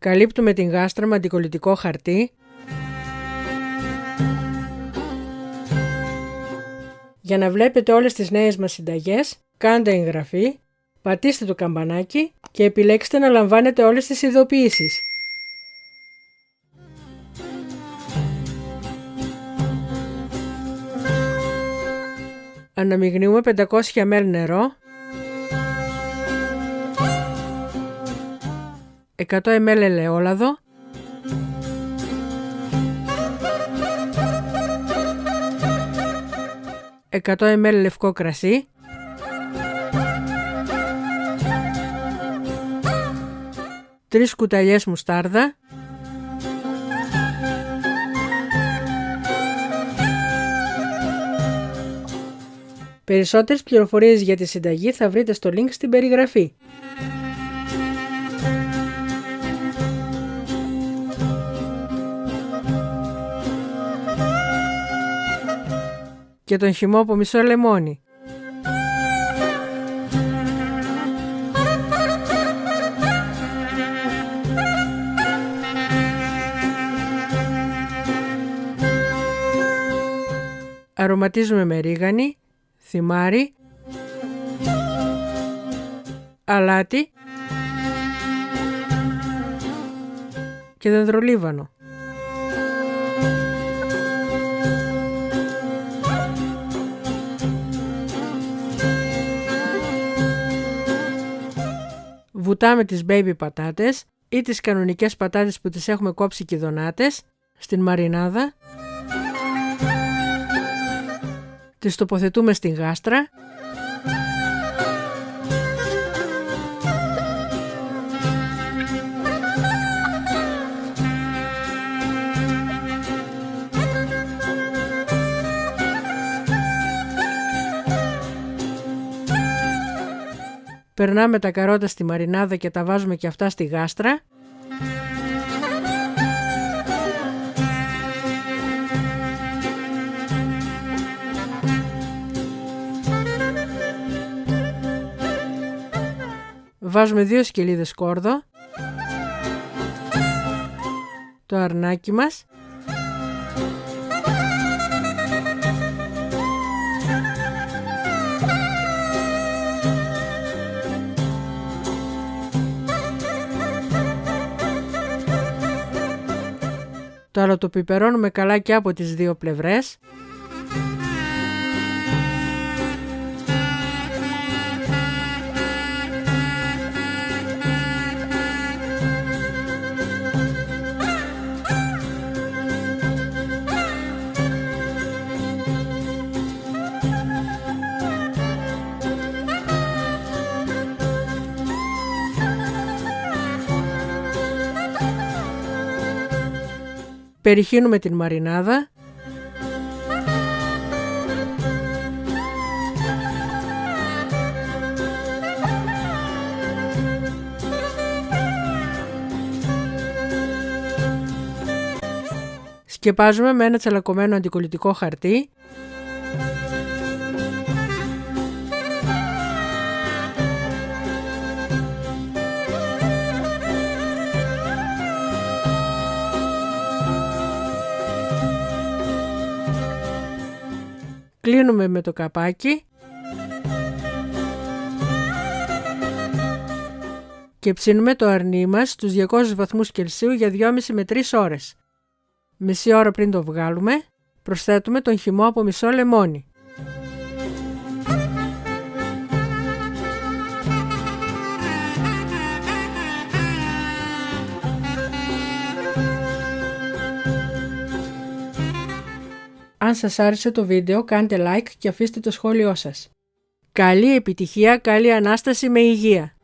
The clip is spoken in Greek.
Καλύπτουμε την γάστρα με αντικολλητικό χαρτί. Για να βλέπετε όλες τις νέες μας συνταγές, κάντε εγγραφή, πατήστε το καμπανάκι και επιλέξτε να λαμβάνετε όλες τις ειδοποιήσεις. Αναμειγνύουμε 500 ml νερό 100 ml ελαιόλαδο 100 ml λευκό κρασί. Τρεις κουταλιές μουστάρδα. Περισσότερες πληροφορίες για τη συνταγή θα βρείτε στο link στην περιγραφή. Και τον χυμό από μισό λεμόνι. Αρωματίζουμε με ρίγανη θυμάρι, αλάτι και δεντρολίβανο. Βουτάμε τις baby πατάτες ή τις κανονικές πατάτες που τις έχουμε κόψει κηδονάτες στην μαρινάδα. Τις τοποθετούμε στην γάστρα Περνάμε τα καρότα στη μαρινάδα και τα βάζουμε και αυτά στη γάστρα Βάζουμε δύο σκελίδες κόρδο. Το αρνάκι μας. Τώρα το πιπερώνουμε καλά και από τις δύο πλευρές. Περιχύνουμε την μαρινάδα. Σκεπάζουμε με ένα τσαλακωμένο αντικολλητικό χαρτί Κλείνουμε με το καπάκι. Και ψήνουμε το αρνί μας στους 200 βαθμούς Κελσίου για 2,5 με 3 ώρες. Μισή ώρα πριν το βγάλουμε, προσθέτουμε τον χυμό από μισό λεμόνι. Αν σας άρεσε το βίντεο κάντε like και αφήστε το σχόλιο σας. Καλή επιτυχία, καλή Ανάσταση με υγεία!